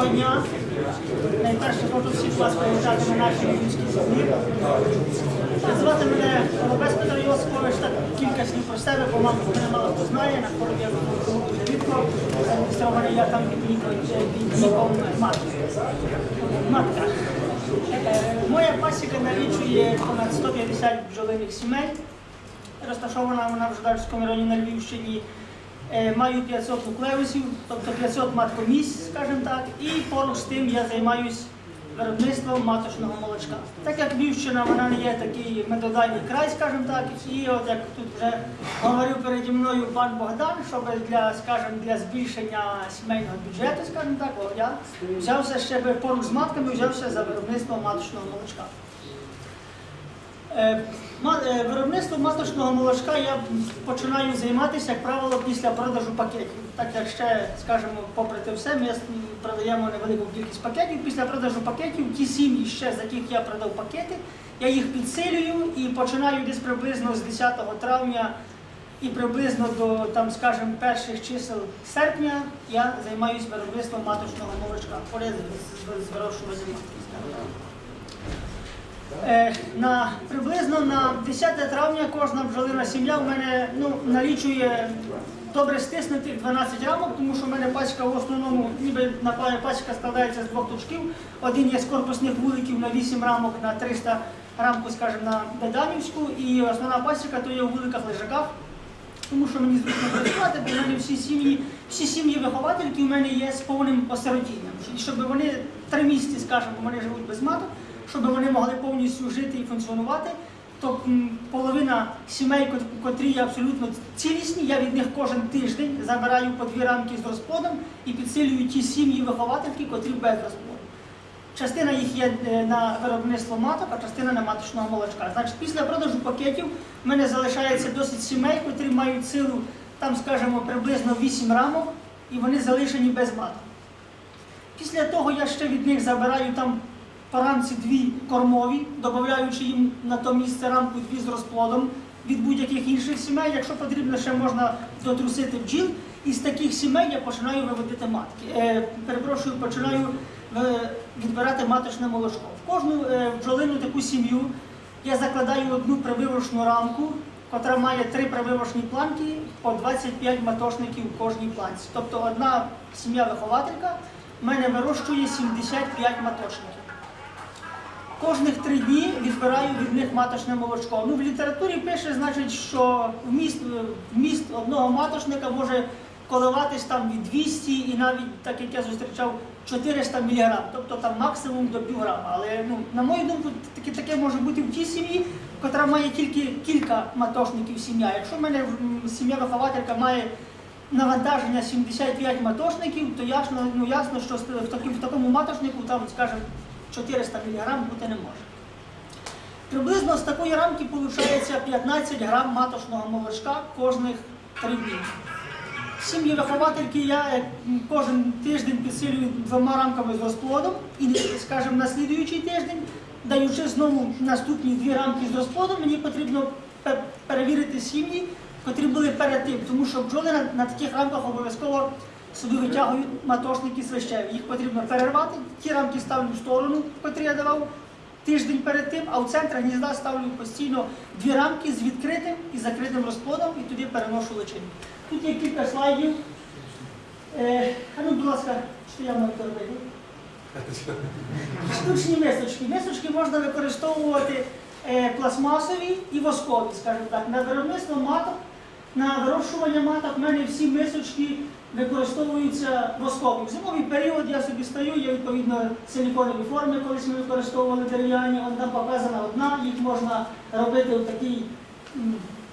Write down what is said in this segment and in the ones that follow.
Доброго дня. Найперше хочу всіх вас привітати на нашій львівській землі. Звати мене Голубець Петро Йосипович, так кілька слів про себе, бо маму мене мало хто знає, на хворобі я був рідко, зареєстрований я там від віком віком. Матка. Е, Моя пасіка налічує понад 150 бджолиних сімей. Розташована вона в Ждарському районі на Львівщині. Е, Маю 500 нуклеусів, тобто 500 маткомісць, скажімо так, і поруч з тим я займаюся виробництвом маточного молочка. Так як Львівщина, вона не є такий медодальний край, скажімо так, і от як тут вже говорив переді мною пан Богдан, щоб для, скажімо, для збільшення сімейного бюджету, скажімо так, я взявся ще поруч з матками, взявся за виробництво маточного молочка. Е, е, Виробництвом маточного молочка я починаю займатися, як правило, після продажу пакетів. Так як ще, скажімо, попри те все, ми продаємо невелику кількість пакетів. Після продажу пакетів ті сім'ї, ще з яких я продав пакети, я їх підсилюю і починаю десь приблизно з 10 травня і приблизно до, там, скажімо, перших чисел серпня я займаюся виробництвом маточного молочка, поряд з вирощуванням матки. скажімо так. Е, на, приблизно на 10 травня кожна бджолина сім'я в мене ну, налічує добре стиснутих 12 рамок, тому що в мене пачка в основному, ніби напевне, пачка складається з двох точків. Один є з корпусних вуликів на 8 рамок на 300 рамку, скажімо, на Беданівську, і основна пасіка то є у вуликах лежаках. Тому що мені зручно працювати, бо в мене всі сім'ї, всі сім'ї виховательки у мене є з повним осиротінням. Щоб вони три місяці, скажімо, вони живуть без маток, щоб вони могли повністю жити і функціонувати, то половина сімей, котрі є абсолютно цілісні, я від них кожен тиждень забираю по дві рамки з розплодом і підсилюю ті сім'ї виховательки, котрі без розплоду. Частина їх є е, на виробництво маток, а частина на маточного молочка. Значить, після продажу пакетів в мене залишається досить сімей, котрі мають силу, там, скажімо, приблизно 8 рамок, і вони залишені без маток. Після того я ще від них забираю там рамці дві кормові, додаючи їм на то місце рамку дві з розплодом від будь-яких інших сімей. Якщо потрібно, ще можна дотрусити бджіл. І з таких сімей я починаю виводити матки. Е, перепрошую, починаю е, відбирати маточне молочко. В кожну е, бджолину таку сім'ю я закладаю одну прививочну рамку, котра має три прививочні планки по 25 матошників в кожній планці. Тобто одна сім'я-вихователька в мене вирощує 75 маточників. Кожних три дні відбираю від них маточне молочко. Ну, в літературі пише, значить, що вміст, вміст одного маточника може коливатись там від 200 і навіть, так як я зустрічав, 400 мг, тобто там максимум до півграма. Але ну, на мою думку, таке, таке може бути в тій сім'ї, яка має тільки кілька матошників сім'я. Якщо в мене сім'я-вихователька має навантаження 75 матошників, то ясно, ну, ясно що в такому, в такому матошнику там, скажімо, 400 мг бути не може. Приблизно з такої рамки виходить 15 грам маточного молочка кожних 3 дні. Сім'ї виховательки я е, кожен тиждень підсилюю двома рамками з розплодом і, скажімо, на слідуючий тиждень, даючи знову наступні дві рамки з розплодом, мені потрібно перевірити сім'ї, котрі були перед тим, тому що бджоли на, на таких рамках обов'язково собі витягують матошники свищеві. Їх потрібно перервати, ті рамки ставлю в сторону, котрі я давав тиждень перед тим, а в центр гнізда ставлю постійно дві рамки з відкритим і закритим розплодом і туди переношу личинку. Тут є кілька слайдів. Е, ну, будь ласка, що я маю робити? Штучні мисочки. Мисочки можна використовувати е, пластмасові і воскові, скажімо так. На виробництво маток, на вирощування маток в мене всі мисочки використовуються воскові. В зимовий період я собі стою, є відповідно силіконові форми, колись ми використовували дерев'яні, там показана одна, їх можна робити в такий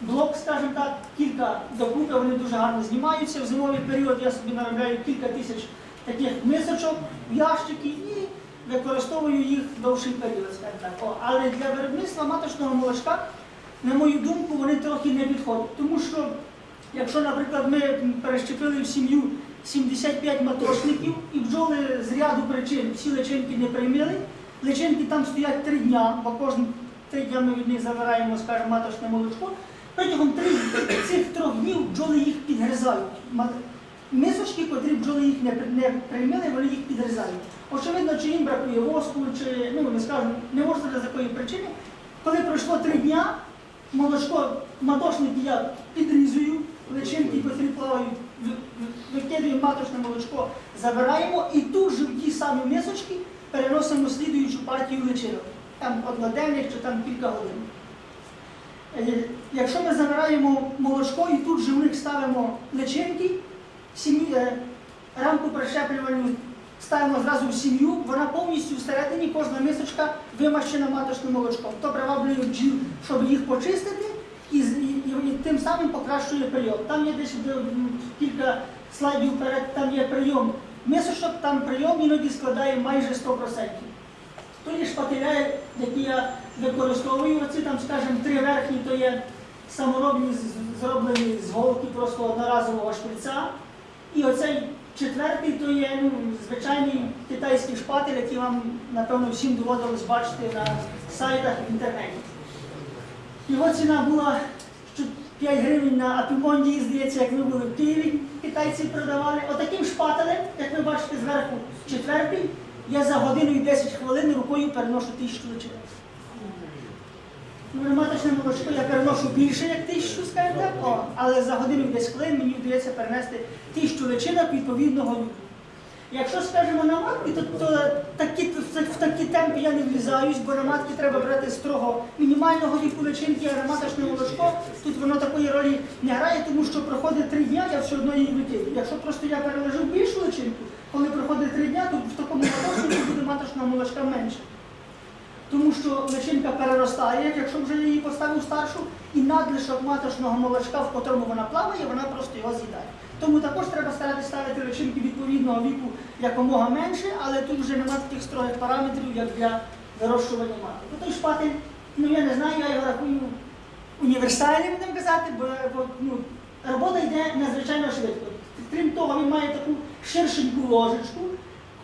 блок, скажімо так, кілька докупи, вони дуже гарно знімаються. В зимовий період я собі наробляю кілька тисяч таких мисочок в ящики і використовую їх довший період, скажімо так. Але для виробництва маточного молочка, на мою думку, вони трохи не підходять. Тому що, якщо, наприклад, ми перещепили в сім'ю 75 маточників і бджоли з ряду причин всі личинки не приймили, личинки там стоять три дня, бо кожен три дня ми від них забираємо, скажімо, маточне молочко. Протягом цих трьох днів бджоли їх підгризають. Мисочки, котрі бджоли їх не, при- не приймали, вони їх підрізають. Очевидно, чи їм бракує воску, чи ну не скажу, не можу сказати з якої причини. Коли пройшло три дня, молочко матошники я підрізую, личинки, котрі плавають, викидуємо маточне молочко, забираємо і тут же в ті самі мисочки переносимо слідуючу партію личинок. Там одноденних чи там кілька годин. Е, Якщо ми забираємо молочко і тут же в них ставимо личинки, е, рамку прищеплювальну ставимо зразу в сім'ю, вона повністю всередині, кожна мисочка вимащена маточним молочком. То приваблює бджіл, щоб їх почистити і, і, і- і тим самим покращує прийом. Там є десь е, кілька слайдів вперед, там є прийом мисочок, там прийом іноді складає майже 100%. То є шпателя, які я використовую. Оці там, скажімо, три верхні, то є саморобні, зроблені з голки просто одноразового шприца. І оцей четвертий, то є ну, звичайний китайський шпатель, який вам, напевно, всім доводилось бачити на сайтах в інтернеті. Його ціна була 5 гривень на Апімонді, здається, як ми були в Києві, китайці продавали. Отаким шпателем, як ви бачите зверху, четвертий, я за годину і 10 хвилин рукою переношу тисячу личинок. Ну, маточне молочко я переношу більше, як тисячу, скажімо так, о, але за годину 10 хвилин мені вдається перенести тисячу личинок відповідного віку. Якщо скажемо на матки, то, то такі, в такі темпи я не влізаюсь, бо на матки треба брати строго мінімального віку личинки, а на молочко тут воно такої ролі не грає, тому що проходить три дня, я все одно її викидаю. Якщо просто я переложив більшу личинку, коли проходить три дня, то в такому маточнику буде маточного молочка менше. Тому що личинка переростає, якщо вже її поставив старшу, і надлишок маточного молочка, в котрому вона плаває, вона просто його з'їдає. Тому також треба старатися ставити личинки відповідного віку якомога менше, але тут вже немає таких строгих параметрів, як для вирощування маток. Той шпатель, ну я не знаю, я його рахую універсальним, будемо казати, бо ну, робота йде надзвичайно швидко. Крім того, він має таку ширшеньку ложечку.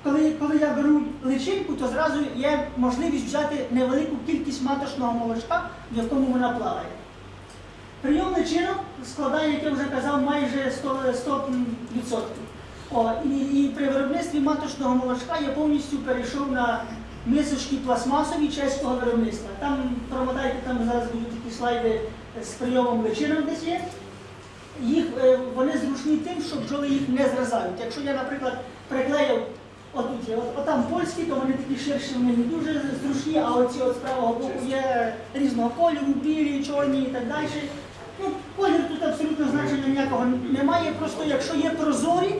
Коли, коли я беру личинку, то зразу є можливість взяти невелику кількість маточного молочка, в якому вона плаває. Прийом личинок складає, як я вже казав, майже 100%. 100%. О, і, і при виробництві маточного молочка я повністю перейшов на мисочки пластмасові чеського виробництва. Там промотайте, там зараз будуть такі слайди з прийомом личинок десь є. Їх, е, вони зручні тим, що бджоли їх не зразають. Якщо я, наприклад, приклеїв отут є, от, отам польські, то вони такі ширші, вони не дуже зручні, а оці от з правого боку є різного кольору, білі, чорні і так далі. Ну, колір тут абсолютно значення ніякого немає. Просто якщо є прозорі,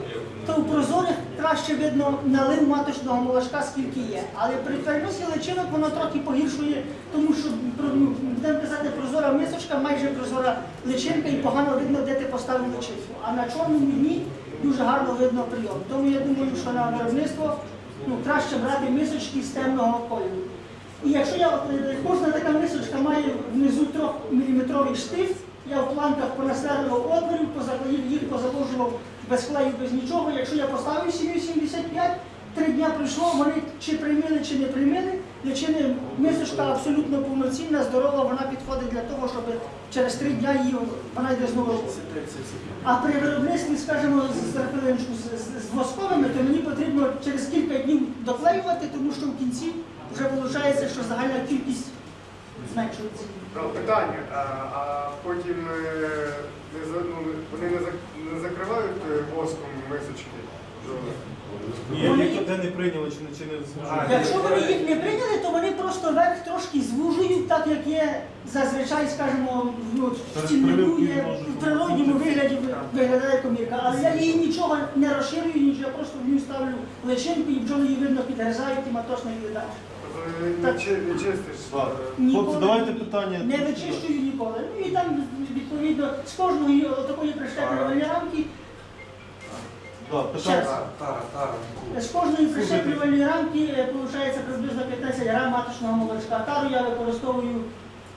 то у прозорих краще видно налив маточного молочка, скільки є. Але при переносі личинок воно трохи погіршує, тому що ну, будемо казати, прозора мисочка, майже прозора личинка і погано видно, де ти поставив личинку. А на чорному дні дуже гарно видно прийом. Тому я думаю, що на виробництво ну, краще брати мисочки з темного кольору. І якщо я е, кожна така мисочка має внизу 3-мм штифт, я в планках понасверлював отворів, позаклеїв їх, позаложував без клею, без нічого. Якщо я поставив сім'ю 75, три дня пройшло, вони чи приймили, чи не приймили. Личини мисочка абсолютно повноцінна, здорова, вона підходить для того, щоб через три дня її вона йде знову роботи. А при виробництві, скажімо, з, з, з, восковими, то мені потрібно через кілька днів доклеювати, тому що в кінці вже виходить, що загальна кількість зменшується. Питання, а, а потім е, ну, вони не, закривають е, воском мисочки? Ні, Вони- де не прийняли чи не чи А, зможуть. Якщо вони їх не прийняли, то вони просто верх трошки звужують, так як є зазвичай, скажімо, ну, в Перед є в природньому вигляді виглядає комірка. Але я її нічого не розширюю, нічого, я просто в ній ставлю личинку і бджоли її видно підгризають і матошно її чистиш? Ніколи Хлопці, давайте питання. Не вичищую ніколи. Ну і там відповідно з кожної такої прищеплювальної рамки, Да, питання. Тара, тара, тара. з кожної прищеплювальної рамки виходить приблизно 15 грам маточного молочка. Тару я використовую,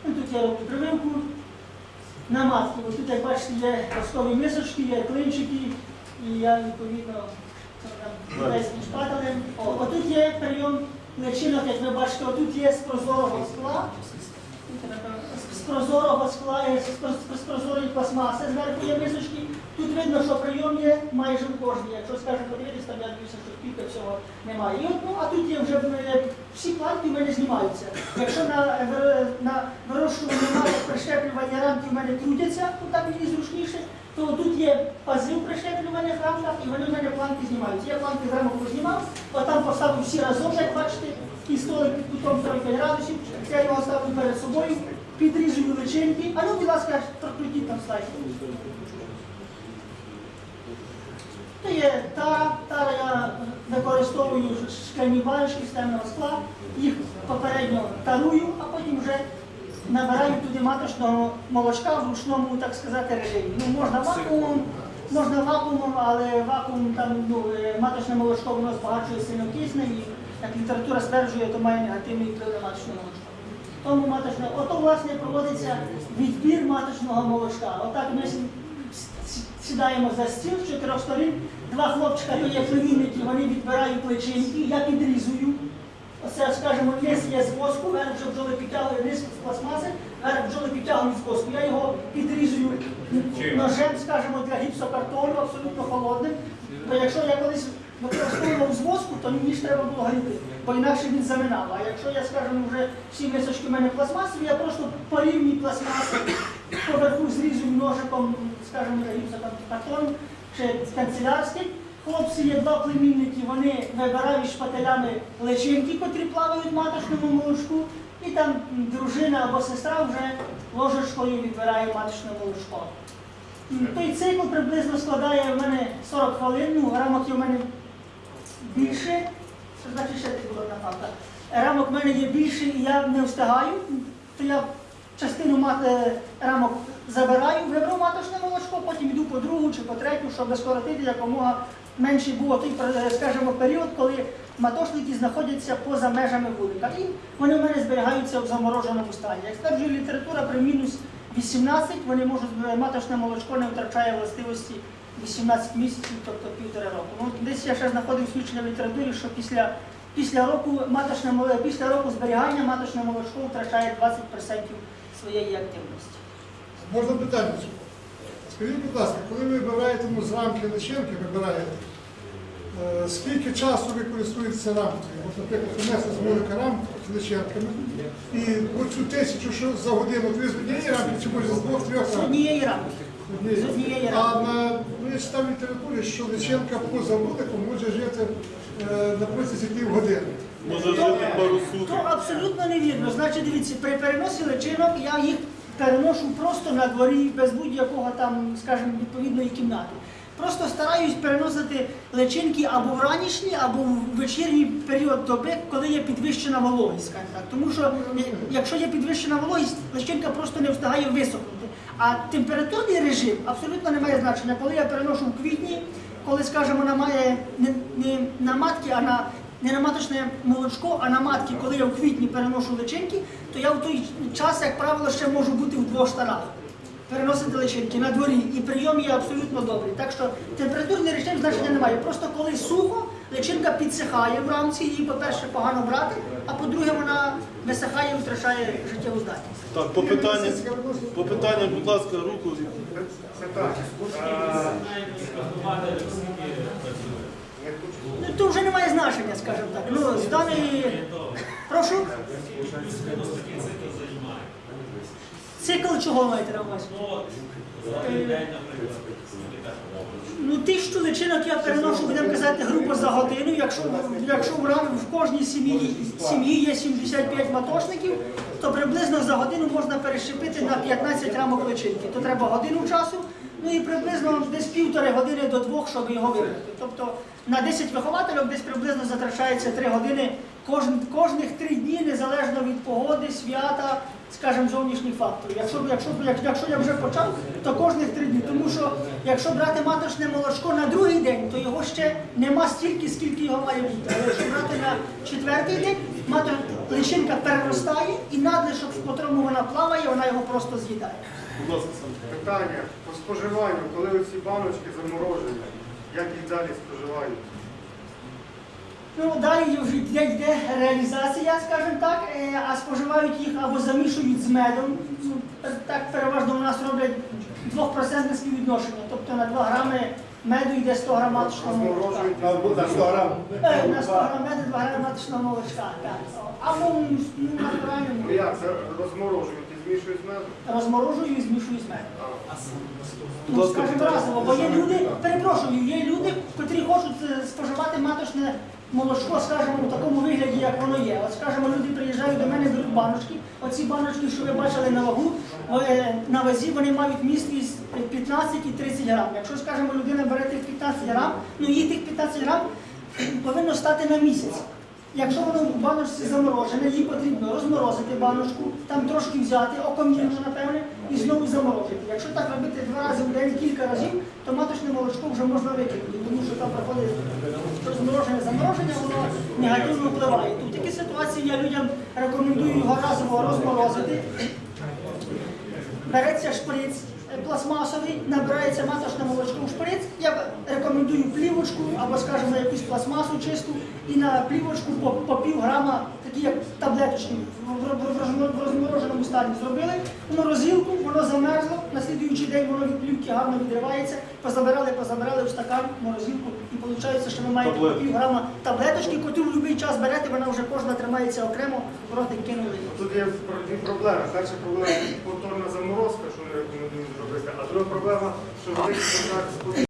ну тут я роблю прививку на матки. Ось тут, як бачите, є ростові мисочки, є клинчики, і я відповідно китайським шпателем. Отут є прийом личинок, як ви бачите, отут є з прозорого скла. З- прозорого скла, е, з проз- прозорої пластмаси, зверху є мисочки. Тут видно, що прийом є майже в. Якщо скажемо подивитися, там я дивлюся, що кілька всього немає. І от, ну, а тут є вже е, всі планки в мене знімаються. Якщо на, на вирощуванні немає прищеплювання рамки в мене крутяться, то так мені зручніше, то тут є пази в прищеплюваних рамках, і вони в мене планки знімаються. Я планки з рамок познімав, отам поставив всі разом, як бачите, і столик під кутом 45 градусів, я його ставлю перед собою, личинки. А ну, будь ласка, прокрутіть там слайд. То є тара, тара я використовую шкляні баночки з темного скла, їх попередньо тарую, а потім вже набираю туди маточного молочка в ручному, так сказати, режимі. Ну, можна вакуумом, можна вакуумом, але вакуум там ну, е, маточне молочко воно збагачує сильно кисне і як література стверджує, то має негативний вплив на маточне молочко. Тому маточне, ото власне проводиться відбір маточного молочка. Отак ми сідаємо за стіл з чотирьох сторін. Два хлопчика, то є племінники, вони відбирають личинки, я підрізую. Оце, скажімо, низ є з воску, верх вже бджоли підтягує низ з пластмаси, верх бджоли підтягують з воску. Я його підрізую ножем, скажімо, для гіпсокартону, абсолютно холодним. Бо якщо я колись використовував з воску, то ж треба було гріти, бо інакше він заминав. А якщо я, скажімо, вже всі мисочки в мене пластмасові, я просто по рівній пластмасі поверху зрізую ножиком, скажімо, для гіпсокартону чи канцелярський. Хлопці є два племінники, вони вибирають шпателями личинки, котрі плавають в маточному молочку, і там дружина або сестра вже ложечкою відбирає маточне молочко. Той цикл приблизно складає в мене 40 хвилин, ну, рамок в мене більше, що значить ще була напавка. Рамок в мене є більше і я не встигаю, то я частину мат- е, рамок забираю, виберу маточне молочко, потім йду по другу чи по третю, щоб скоротити якомога менше було той, е, скажімо, період, коли матошники знаходяться поза межами вулика. І вони в мене зберігаються в замороженому стані. Як стверджує література, при мінус 18 вони можуть е, маточне молочко не втрачає властивості 18 місяців, тобто півтора року. Ну, десь я ще знаходив свідчення в літературі, що після, після, року, маточне, після року зберігання маточне молочко втрачає 20% своєї активності. Можна питання? Скажіть, будь ласка, коли ви вибираєте ну, з рамки личинки, вибираєте, е, скільки часу ви користуєтеся рамкою? От, наприклад, принесли з велика рамку з личинками, і оцю тисячу що за годину ви з однієї рамки, чи може з двох-трьох З рамок? однієї рамки. А на, я читав літературі, що личинка поза вуликом може жити е, на протязі півгодини. Може жити пару То суток. абсолютно невірно. Значить, дивіться, при переносі личинок я їх переношу просто на дворі, без будь-якого там, скажімо, відповідної кімнати. Просто стараюсь переносити личинки або в ранішній, або в вечірній період доби, коли є підвищена вологість. скажімо так. Тому що е, якщо є підвищена вологість, личинка просто не встигає висохнути. А температурний режим абсолютно не має значення. Коли я переношу в квітні, коли, скажімо, немає не, не на матки, а на не на маточне молочко, а на матки, коли я в квітні переношу личинки, то я в той час, як правило, ще можу бути в двох штанах. Переносити личинки на дворі, і прийом є абсолютно добрий. Так що температурний режим значення немає. Просто коли сухо, личинка підсихає в рамці, її, по-перше, погано брати, а по-друге, вона висихає і втрачає життєву здатність. Так, по питанню, по питанню, будь ласка, руку. Ну, то вже немає значення, скажімо так. Ну, з даної... Прошу? Цикл чого маєте на увазі? Ну, тисячу личинок я переношу, будемо казати, грубо за годину. Якщо, якщо в, кожній сім'ї, сім'ї є 75 матошників, то приблизно за годину можна перещепити на 15 рамок личинки. То треба годину часу, ну і приблизно десь півтори години до двох, щоб його вибрати. Тобто на 10 вихователів десь приблизно затрачається 3 години кожних 3 дні, незалежно від погоди, свята, скажімо, зовнішніх факторів. Якщо, якщо, як- якщо я вже почав, то кожних 3 дні. Тому що якщо брати маточне молочко на другий день, то його ще нема стільки, скільки його має бути. Але якщо брати на четвертий день, матор, личинка переростає і надлишок, в котрому вона плаває, вона його просто з'їдає. Будь ласка. Питання по споживанню, коли оці баночки заморожені, як їх далі споживають? Ну, далі вже йде, йде реалізація, скажімо так, е, а споживають їх або замішують з медом. Ну, Так переважно у нас роблять 2% співвідношення. Тобто на 2 грами меду йде 100 грам маточного молочка. На 100 грам. Е, На 100 грам меду 2 грами маточного молочка. Так. Або ну, натуральному. Ну як, це розморожують і змішують з медом? Розморожую і змішую з медом. Ну, скажімо разово, бо є люди, перепрошую, є люди, котрі хочуть е, споживати маточне молочко, скажімо, у такому вигляді, як воно є. От, скажімо, люди приїжджають до мене, беруть баночки. Оці баночки, що ви бачили на вагу, е, на вазі вони мають місткість 15 і 30 грам. Якщо, скажімо, людина бере тих 15 грам, ну їй тих 15 грам повинно стати на місяць. Якщо воно в баночці заморожене, їй потрібно розморозити баночку, там трошки взяти, окомірно, напевне, і знову заморозити. Якщо так робити два рази в день кілька разів, то маточне молочко вже можна викинути, тому що там проходить розморожене замороження, воно негативно впливає. Тут такі ситуації я людям рекомендую його разово розморозити. Береться шприц е, пластмасовий, набирається маточне молочко в шприц. Рекомендую плівочку або, скажімо, якусь пластмасу чисту і на плівочку по, по пів грама, такі як таблеточки, в, в- в в розмороженому стані зробили. В морозилку, воно замерзло, на слідуючий день воно від плівки гарно відривається, позабирали, позабирали в стакан, в морозилку, і виходить, що ви маєте по пів грама таблеточки, яку в будь-який час берете, вона вже кожна тримається окремо, в ротик кинули. Тут є дві проблеми. Перша проблема повторна заморозка, що не рекомендують зробити, а друга проблема, що великий контакт з.